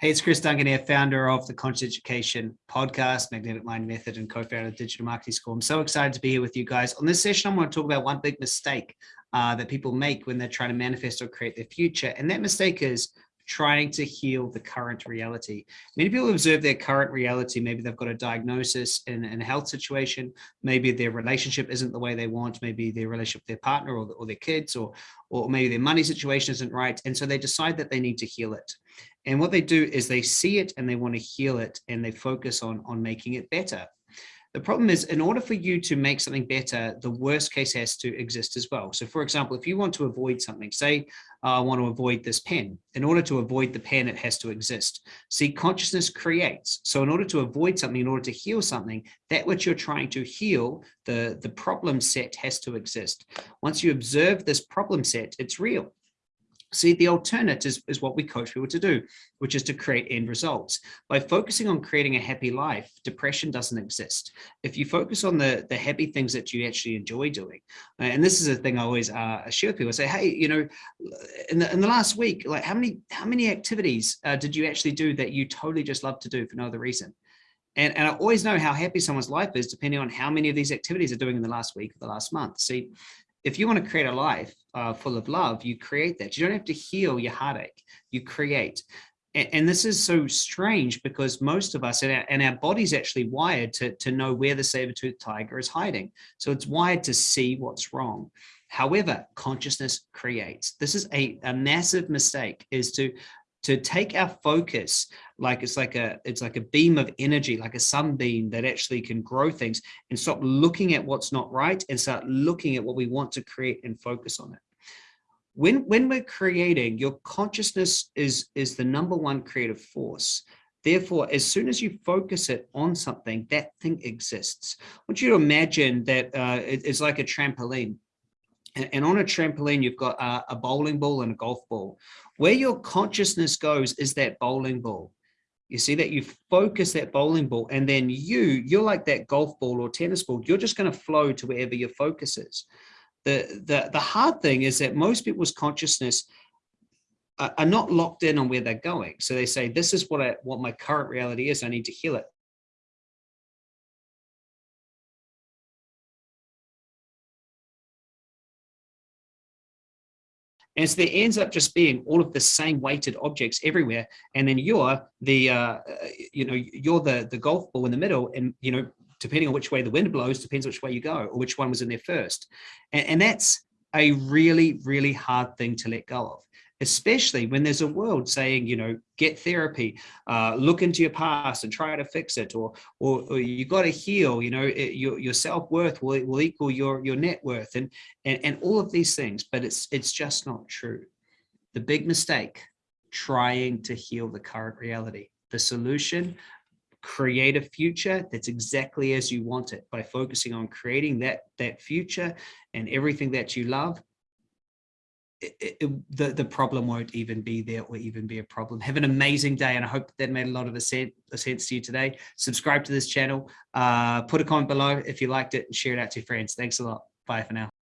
Hey, it's Chris Duncan here, founder of the Conscious Education podcast, Magnetic Mind Method, and co-founder of Digital Marketing School. I'm so excited to be here with you guys. On this session, I'm going to talk about one big mistake uh, that people make when they're trying to manifest or create their future. And that mistake is trying to heal the current reality. Many people observe their current reality. Maybe they've got a diagnosis in, a health situation. Maybe their relationship isn't the way they want. Maybe their relationship with their partner or, or their kids, or, or maybe their money situation isn't right. And so they decide that they need to heal it. And what they do is they see it and they want to heal it and they focus on, on making it better. The problem is in order for you to make something better, the worst case has to exist as well. So for example, if you want to avoid something, say uh, I want to avoid this pen, in order to avoid the pen, it has to exist. See, consciousness creates. So in order to avoid something, in order to heal something, that which you're trying to heal, the, the problem set has to exist. Once you observe this problem set, it's real. See, the alternate is, is what we coach people to do, which is to create end results. By focusing on creating a happy life, depression doesn't exist. If you focus on the, the happy things that you actually enjoy doing, uh, and this is a thing I always uh, share with people, I say, hey, you know, in the, in the last week, like how many, how many activities uh, did you actually do that you totally just love to do for no other reason? And, and I always know how happy someone's life is depending on how many of these activities are doing in the last week or the last month. See, if you want to create a life uh, full of love, you create that. You don't have to heal your heartache, you create. And, this is so strange because most of us and our, and our body's actually wired to, to know where the saber-toothed tiger is hiding. So it's wired to see what's wrong. However, consciousness creates. This is a, a massive mistake is to to take our focus like it's like a it's like a beam of energy like a sunbeam that actually can grow things and stop looking at what's not right and start looking at what we want to create and focus on it when when we're creating your consciousness is is the number one creative force Therefore, as soon as you focus it on something, that thing exists. I want you to imagine that uh, it, it's like a trampoline. And, on a trampoline, you've got a, a bowling ball and a golf ball. Where your consciousness goes is that bowling ball. You see that you focus that bowling ball and then you, you're like that golf ball or tennis ball. You're just going to flow to wherever your focus is. The, the, the hard thing is that most people's consciousness uh, are not locked in on where they're going. So they say, this is what I, what my current reality is. I need to heal it. And so there ends up just being all of the same weighted objects everywhere. And then you're the, uh, uh, you know, you're the, the golf ball in the middle and, you know, depending on which way the wind blows, depends which way you go or which one was in there first. And, and that's a really, really hard thing to let go of especially when there's a world saying, you know, get therapy, uh, look into your past and try to fix it, or, or, or you got to heal, you know, it, your, your self-worth will, will equal your, your net worth and, and, and all of these things, but it's, it's just not true. The big mistake, trying to heal the current reality. The solution, create a future that's exactly as you want it by focusing on creating that, that future and everything that you love it, it, the, the problem won't even be there or even be a problem. Have an amazing day. And I hope that made a lot of a sense, a sense to you today. Subscribe to this channel, uh, put a comment below if you liked it and share it out to your friends. Thanks a lot. Bye for now.